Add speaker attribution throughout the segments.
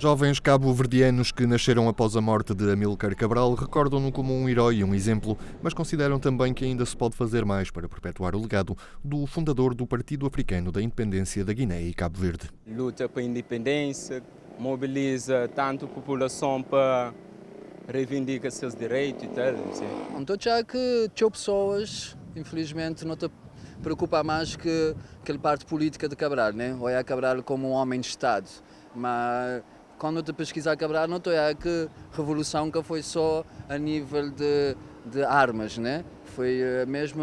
Speaker 1: Jovens cabo-verdianos que nasceram após a morte de Amílcar Cabral recordam-no como um herói e um exemplo, mas consideram também que ainda se pode fazer mais para perpetuar o legado do fundador do Partido Africano da Independência da Guiné e Cabo Verde.
Speaker 2: Luta para a independência, mobiliza tanto a população para reivindicar seus direitos e tal.
Speaker 3: Então já que tinha pessoas, infelizmente, não te preocupa mais que aquele parte política de Cabral, né? Olha Cabral como um homem de Estado, mas quando te pesquisar Cabral, não é que revolução que foi só a nível de, de armas, né? Foi eh, mesmo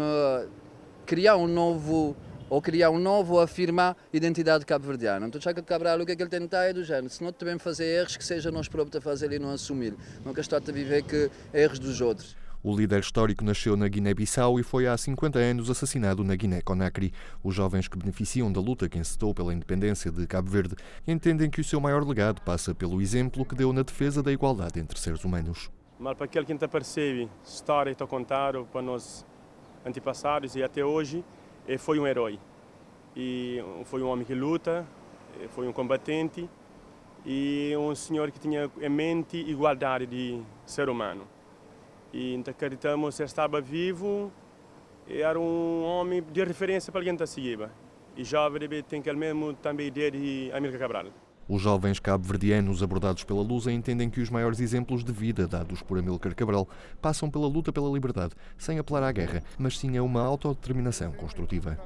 Speaker 3: criar um novo ou criar um novo afirmar identidade cabo-verdiana. Então, que Cabral, o que é que ele tenta é do género, se não também fazer erros, que seja nós próprios a fazer e não assumir. Nunca está a viver que erros dos outros.
Speaker 1: O líder histórico nasceu na Guiné-Bissau e foi há 50 anos assassinado na Guiné-Conakry. Os jovens que beneficiam da luta que encetou pela independência de Cabo Verde entendem que o seu maior legado passa pelo exemplo que deu na defesa da igualdade entre seres humanos.
Speaker 4: Mas para aquele que não percebe história que contaram para nós antepassados e até hoje, foi um herói. E foi um homem que luta, foi um combatente e um senhor que tinha em mente igualdade de ser humano. E então acreditamos que estava vivo e era um homem de referência para alguém que seguir. E jovem tem aquele mesmo também ideia de Amílcar Cabral.
Speaker 1: Os jovens cabo-verdianos abordados pela Lusa entendem que os maiores exemplos de vida dados por Amílcar Cabral passam pela luta pela liberdade, sem apelar à guerra, mas sim a uma autodeterminação construtiva.